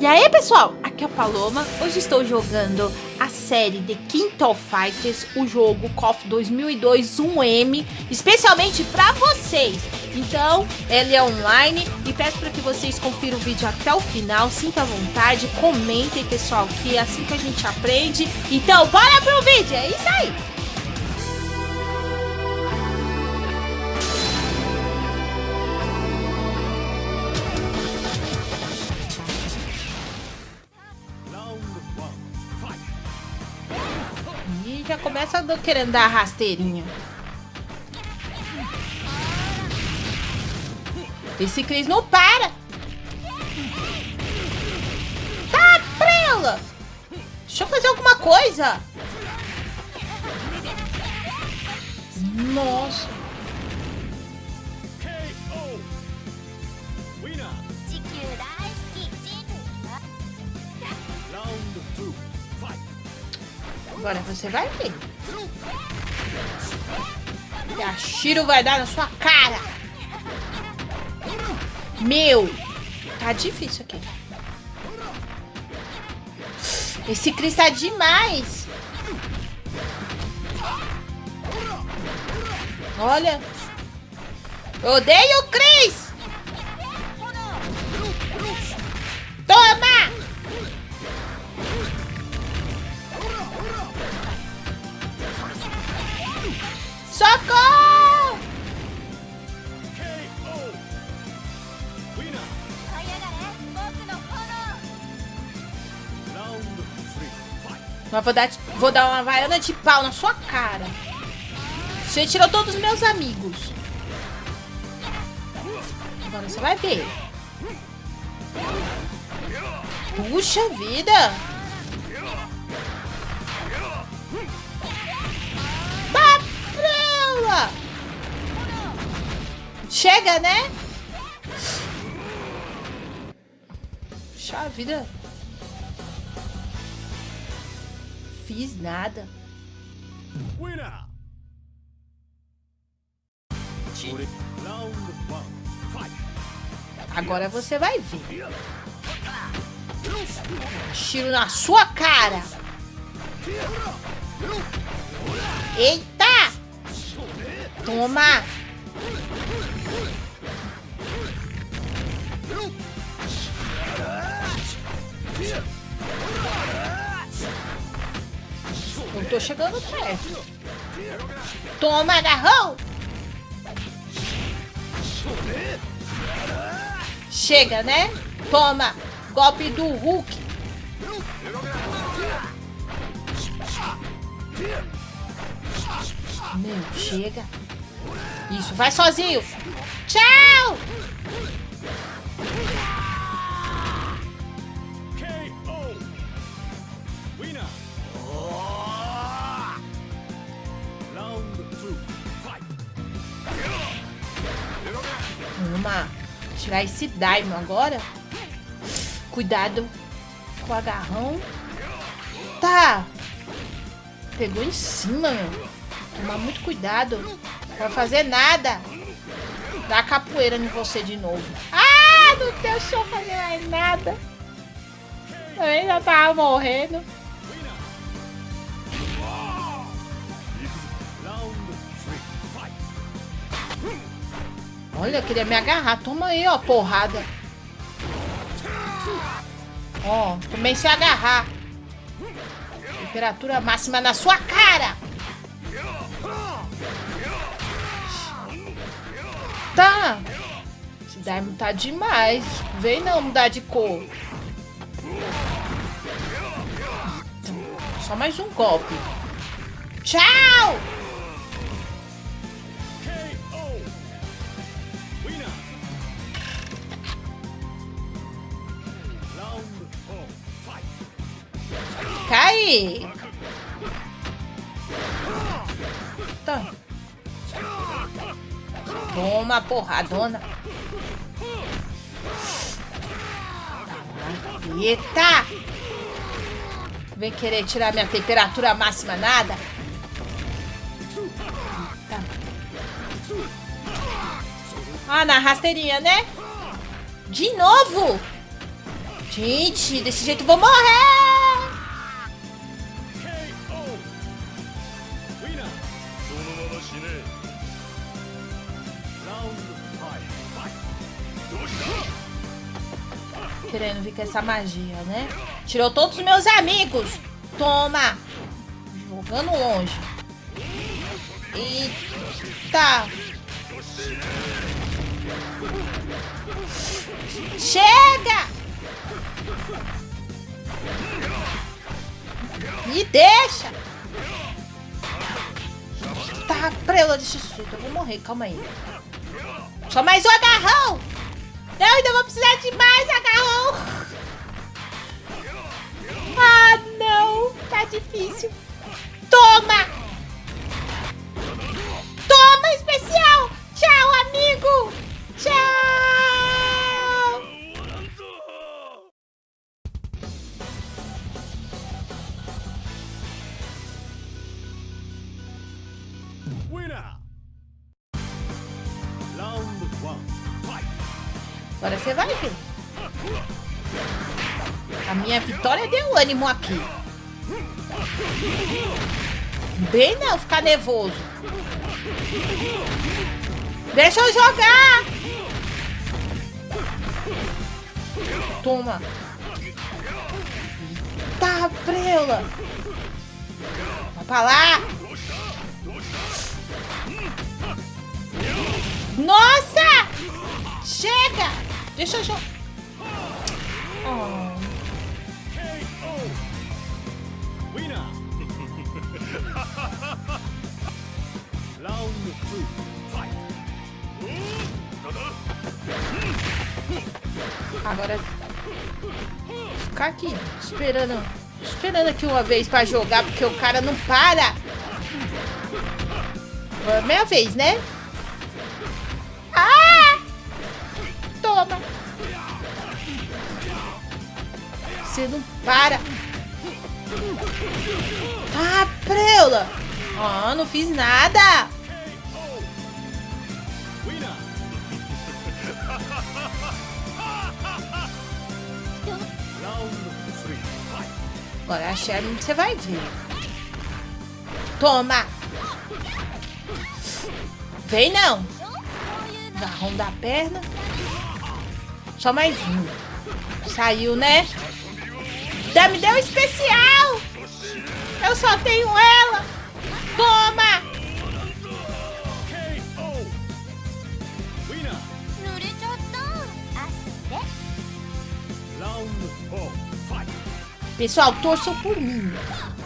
E aí pessoal, aqui é a Paloma, hoje estou jogando a série The King of Fighters, o jogo KOF 2002 1M, especialmente para vocês. Então, ele é online e peço para que vocês confiram o vídeo até o final, sinta à vontade, comentem pessoal, que é assim que a gente aprende. Então, bora pro vídeo, é isso aí! Começa querendo dar rasteirinha. Esse Cris não para! Tá, prela! Deixa eu fazer alguma coisa! Nossa! Agora você vai ver. E a Shiro vai dar na sua cara. Meu. Tá difícil aqui. Esse Chris tá demais. Olha. Odeio o Chris. Vou dar, vou dar uma vaiana de pau na sua cara. Você tirou todos os meus amigos. Agora você vai ver. Puxa vida! Prela! Chega, né? Puxa vida. Fiz nada. Agora você vai ver. Tiro na sua cara. Eita! Toma! Tô chegando perto. Toma, agarrou! Chega, né? Toma! Golpe do Hulk. Meu, chega. Isso, vai sozinho. Tchau! Vamos tirar esse Daimon agora. Cuidado com o agarrão. Tá. Pegou em cima, meu. Tomar muito cuidado. Vai fazer nada. Dá capoeira em você de novo. Ah, não deixou fazer mais nada. Eu já tava morrendo. Olha, queria me agarrar. Toma aí, ó, porrada. Ó, também se agarrar. Temperatura máxima na sua cara. Tá. Esse Daimon tá demais. Vem não mudar de cor. Só mais um golpe. Tchau! Tá. Toma, porradona. Eita! Vem querer tirar minha temperatura máxima nada? Eita. Ah, na rasteirinha, né? De novo! Gente, desse jeito eu vou morrer! Querendo vir com essa magia, né? Tirou todos os meus amigos! Toma! Jogando longe. Eita! Chega! Me deixa! Tá, prela desse jeito. Eu vou morrer, calma aí. Só mais um agarrão! Não, ainda vou precisar de mais agarrão! Ah, não! Tá difícil. Toma, ânimo aqui. Bem não ficar nervoso. Deixa eu jogar. Toma. Tá, prela. Vai pra lá. Nossa! Chega! Deixa eu jogar. Oh. Agora ficar aqui esperando, esperando aqui uma vez para jogar porque o cara não para. Agora é minha vez, né? Você não para. Ah, preula. Ah, não fiz nada. Agora a Sherry você vai ver. Toma. Vem não. Agarrão da perna. Só mais um. Saiu, né? Já me deu um especial! Eu só tenho ela! Toma! Pessoal, torçam por mim.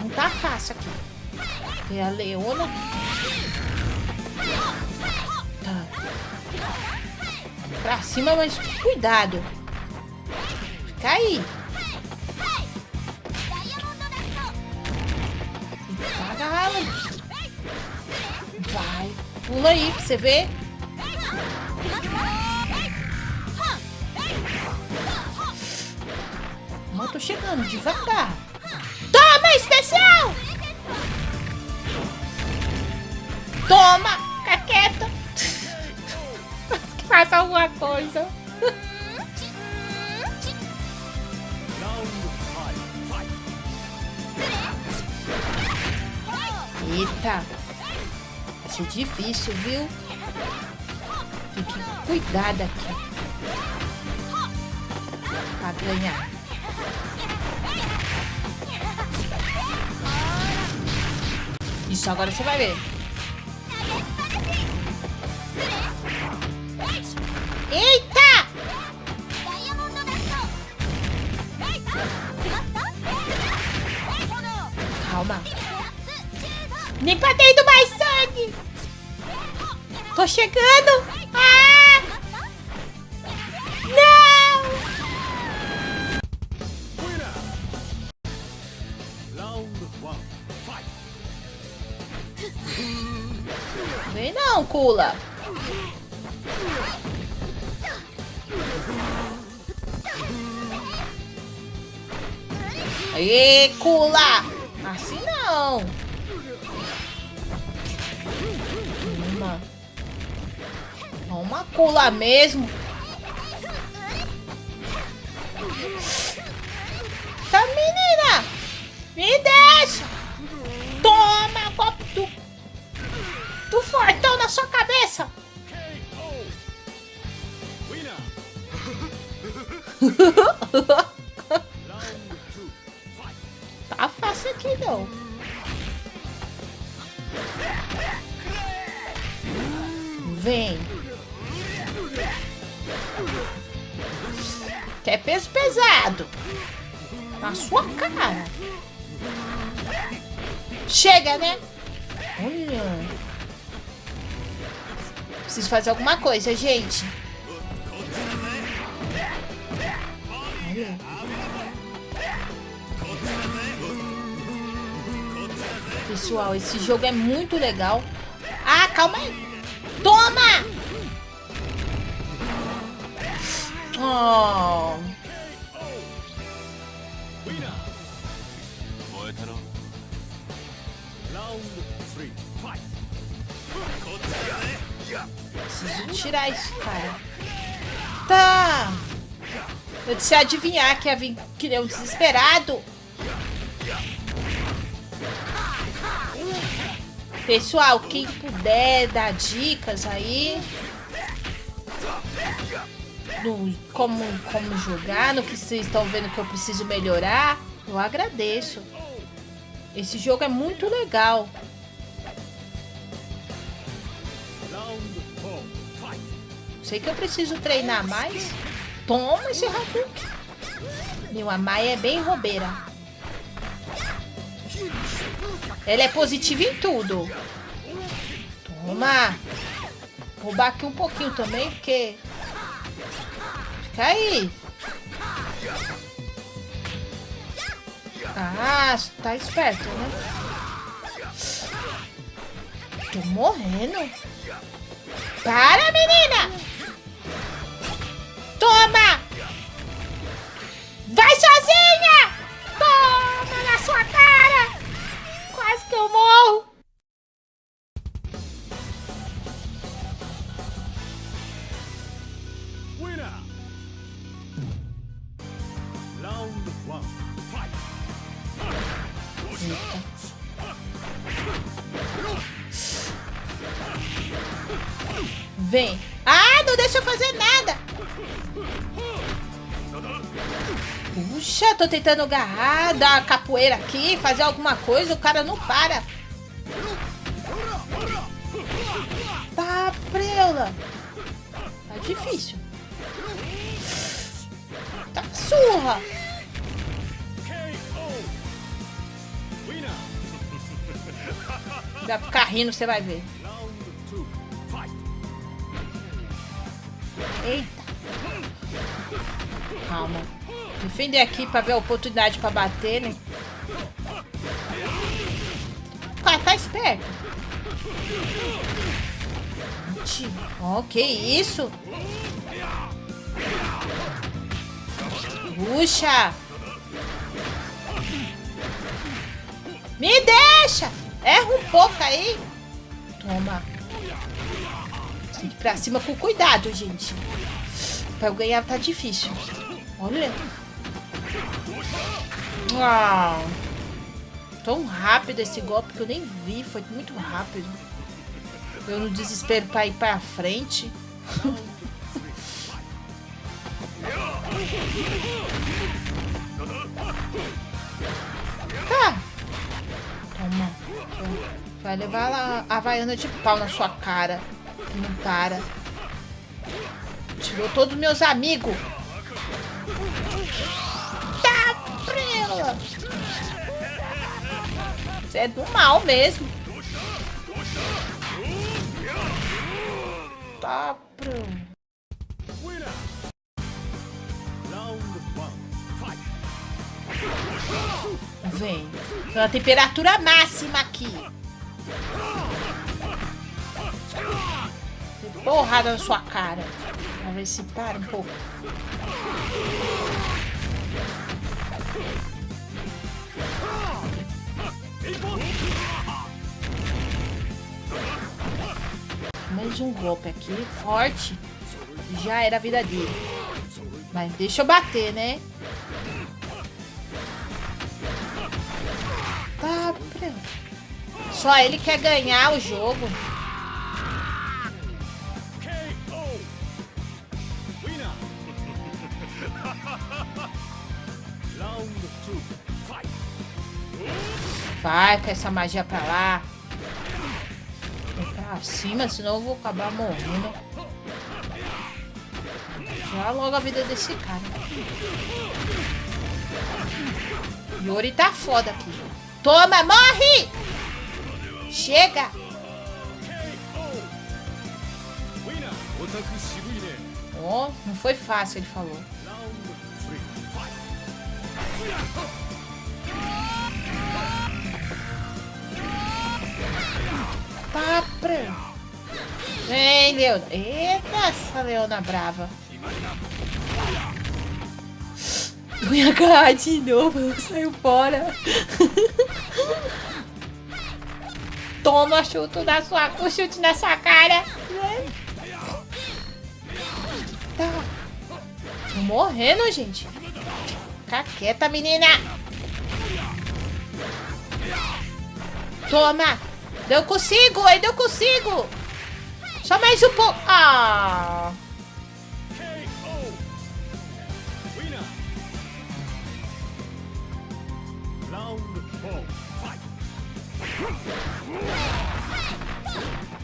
Não tá fácil aqui. Tem a Leona. Tá. Pra cima, mas cuidado. Fica aí. Pula aí você ver. Mas tô chegando devagar. Toma, especial! Toma! Fica quieta. Faça alguma coisa. Eita. Ser difícil, viu? Tem que cuidar daqui. Pra ganhar. Isso, agora você vai ver. Eita! Calma. Nem pra ter ido mais sangue. Tô chegando. Ah! Não! Vem não, Kula. Aê, Kula! Assim não. Toma cola mesmo. Tá menina! Me deixa! Toma, golpe do... Do fortão na sua cabeça! tá fácil aqui não. Vem. Quer peso pesado. Na sua cara. Chega, né? Olha. Preciso fazer alguma coisa, gente. Olha. Pessoal, esse jogo é muito legal. Ah, calma aí. Toma! Preciso tirar isso, cara. Tá. Eu disse adivinhar que ia vir que nem um desesperado. Pessoal, quem puder dar dicas aí no como, como jogar, no que vocês estão vendo que eu preciso melhorar, eu agradeço. Esse jogo é muito legal. Sei que eu preciso treinar mais. Toma esse Hadouken. Meu, a Maia é bem roubeira. Ela é positiva em tudo. Toma. Roubar aqui um pouquinho também, porque... Fica aí. Ah, tá esperto, né? Tô morrendo. Para, menina! Toma! Vai sozinha! Toma na sua cara! Quase que eu morro. Vem. Ah, não deixa eu fazer nada. Puxa, tô tentando agarrar, dar capoeira aqui, fazer alguma coisa, o cara não para. Tá, preula. Tá difícil. Tá surra. Vai ficar rindo, você vai ver. Eita. Calma. Defender aqui pra ver a oportunidade pra bater, né? O cara tá esperto. Ó, que isso? Puxa! Me deixa! Erra um pouco aí. Toma. Pra cima com cuidado, gente. Pra eu ganhar tá difícil. Olha. Ah. Tão rápido esse golpe que eu nem vi. Foi muito rápido. Eu no desespero pra ir pra frente. tá. Toma. Vai levar a Havaiana de pau na sua cara. Não para. Tirou todos meus amigos. Tá, prela. Você é do mal mesmo. Tá, prela. Vem. Tem uma temperatura máxima aqui. Porrada na sua cara. Pra ver se para um pouco. Mais um golpe aqui, forte. Já era a vida dele. Mas deixa eu bater, né? Tá, pronto. Só ele quer ganhar o jogo. Vai com essa magia pra lá. Vem pra cima, senão eu vou acabar morrendo. Tirar logo a vida desse cara. Yori tá foda aqui. Toma, morre! Chega! Ó, não foi fácil, ele falou. Tá pra... Vem, Leona. Eita, essa Leona brava. Eu ia agarrar de novo, saiu fora. Toma chute na sua, o chute na sua cara. Tá. Tô morrendo, gente. Fica quieta, menina. Toma. Eu consigo, ainda eu consigo. Só mais um pouco. Ah.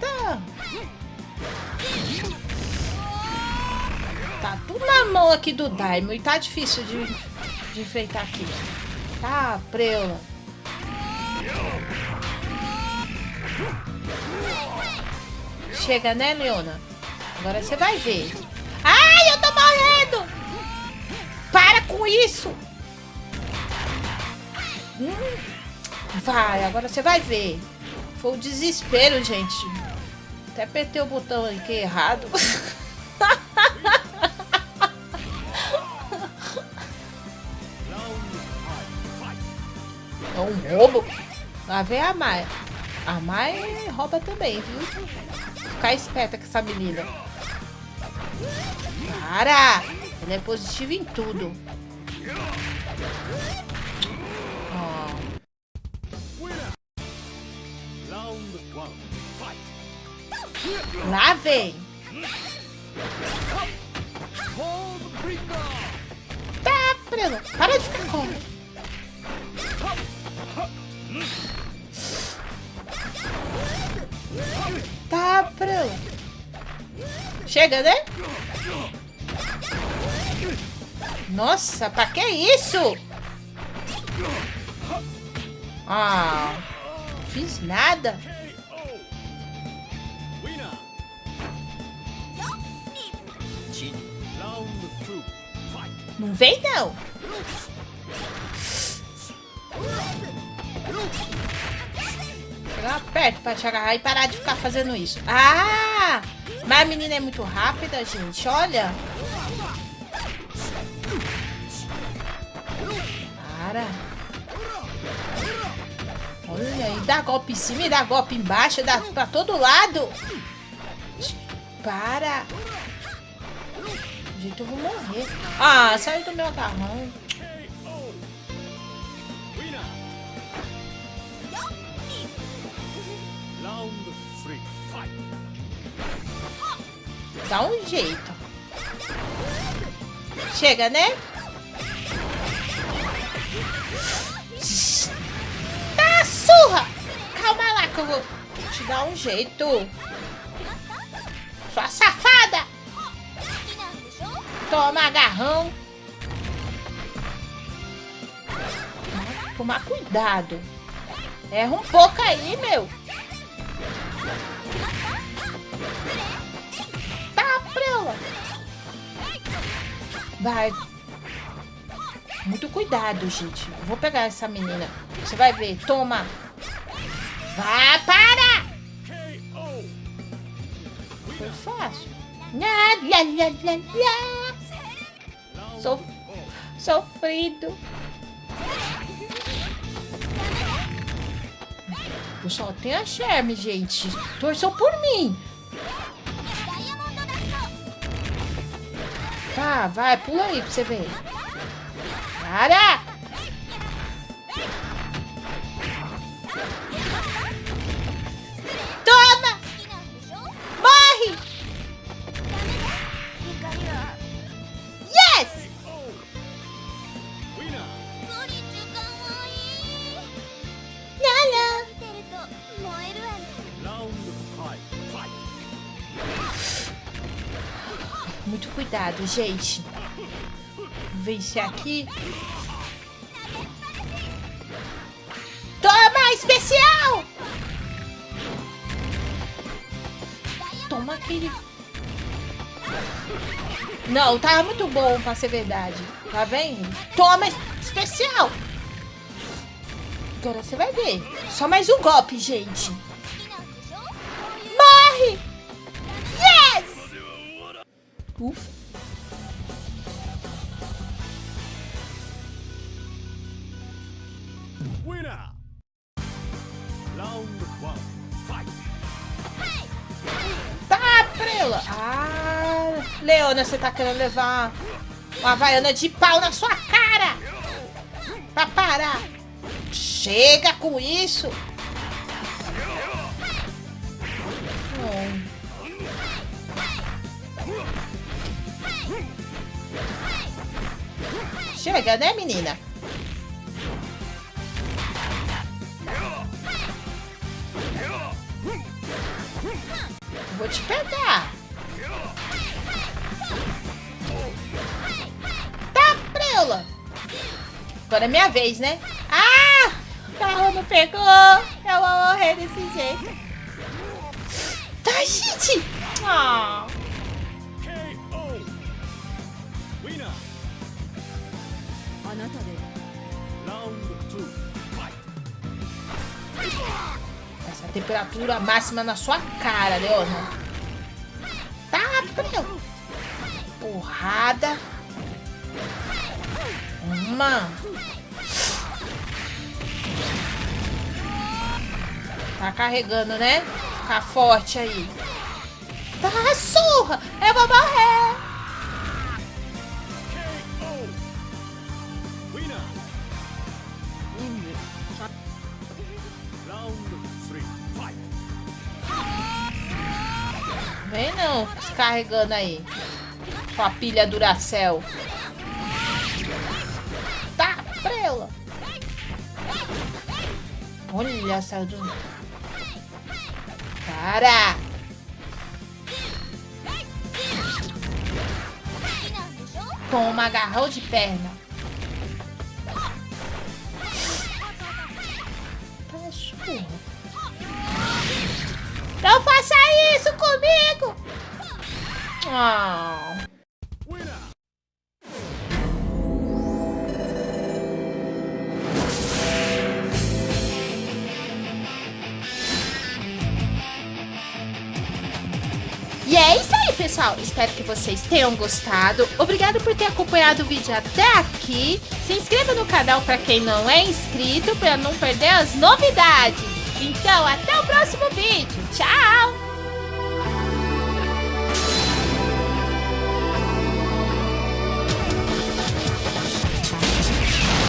Tá. Tá tudo na mão aqui do Daimon e tá difícil de, de enfrentar aqui. Tá, preula. Chega, né, Leona? Agora você vai ver. Ai, eu tô morrendo! Para com isso! Hum. Vai, agora você vai ver. Foi o desespero, gente. Até apertei o botão aqui errado. É um roubo. Lá vem a Mai. A Mai rouba também, viu? Ficar esperta com essa menina. Para! Ela é positiva em tudo. Lá vem. Tá, Prelo. Para de ficar com. Tá, Prelo. Chega, né? Nossa, pra que isso? Ah, fiz nada. Não vem, não. Chegar perto pra agarrar e parar de ficar fazendo isso. Ah! Mas a menina é muito rápida, gente. Olha. Para. Olha, e dá golpe em cima e dá golpe embaixo, dá pra todo lado. Para. Gente, eu vou morrer. Ah, saiu do meu agarrão. Dá um jeito. Chega, né? Tá surra! Calma lá que eu vou te dar um jeito. Sua safada! Toma agarrão. Tomar cuidado. Erra um pouco aí, meu. Vai. Muito cuidado, gente. Eu vou pegar essa menina. Você vai ver. Toma. Vai, para! Foi fácil. Lá, lá, lá, lá, Sof-. Sofrido. Tenho a Charme, gente. Torçam por mim. Tá, vai, pula aí pra você ver. Para! Gente. Vencer aqui. Toma, especial! Toma aquele... Não, tá muito bom pra ser verdade. Tá vendo? Toma especial! Agora você vai ver. Só mais um golpe, gente. Morre! Yes! Ufa. Leona, você tá querendo levar uma havaiana de pau na sua cara. Pra parar. Chega com isso. Chega, né, menina? Vou te pegar. Agora é minha vez, né? Ah! Tá, o carro não pegou! Eu vou morrer desse jeito. Tá, gente! Ah! Oh. Essa temperatura máxima na sua cara, né, Leona. Tá, Porrada. Uma. Tá carregando, né? Ficar forte aí. Tá, surra! Eu vou morrer! Vem não, descarregando aí. Sua pilha Duracell. Olha essa do... Para! Toma agarrão de perna. Não faça isso comigo! Ah. Pessoal. Espero que vocês tenham gostado. Obrigado por ter acompanhado o vídeo até aqui. Se inscreva no canal para quem não é inscrito, para não perder as novidades. Então, até o próximo vídeo. Tchau!